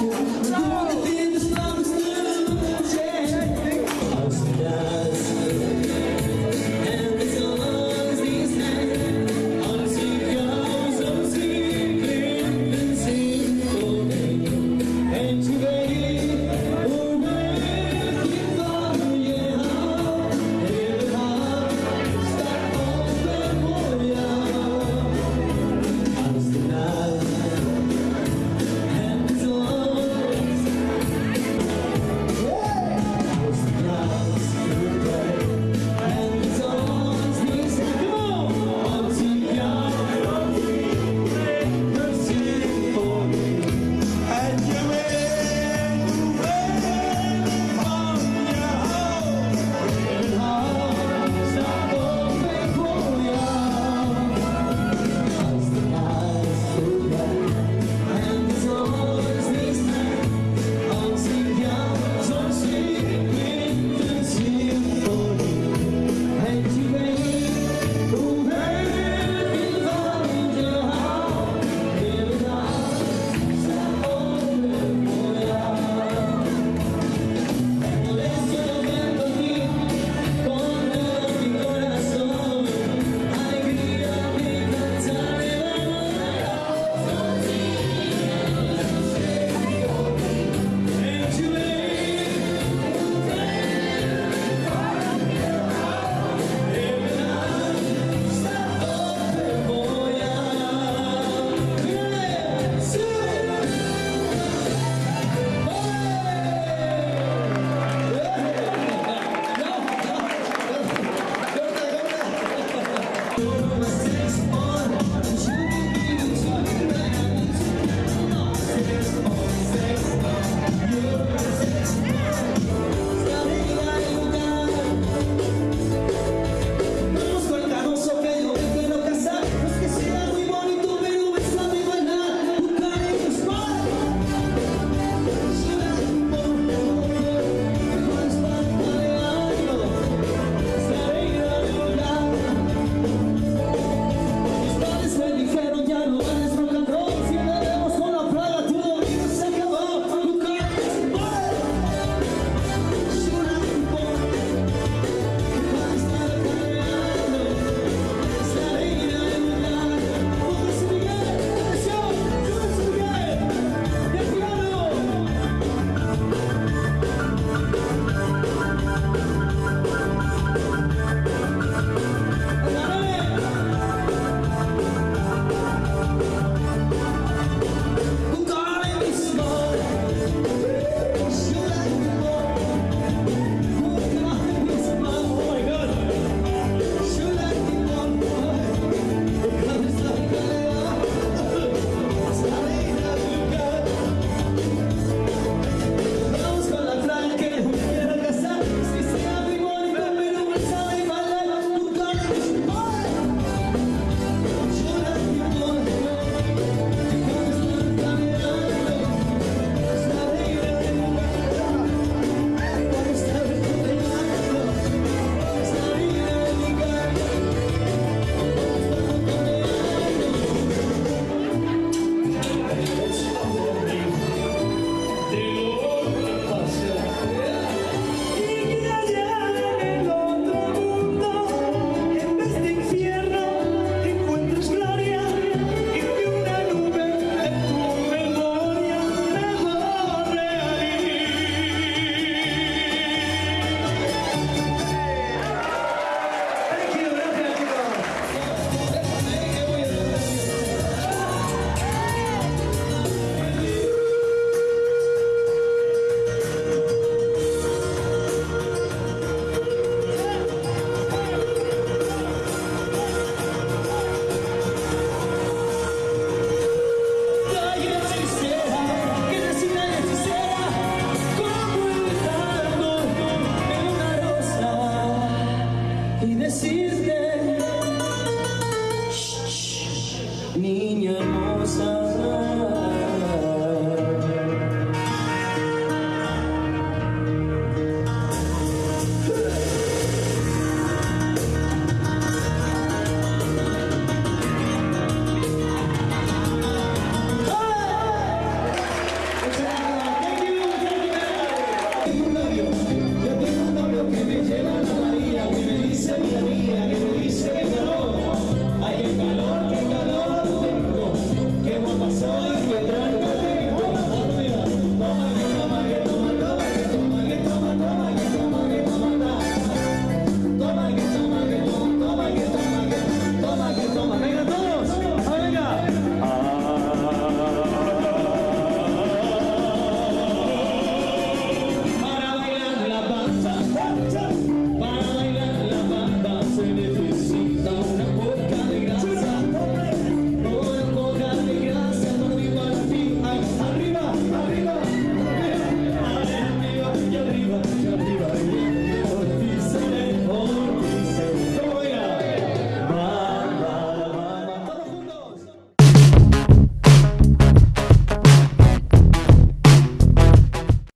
Música Your hermosa.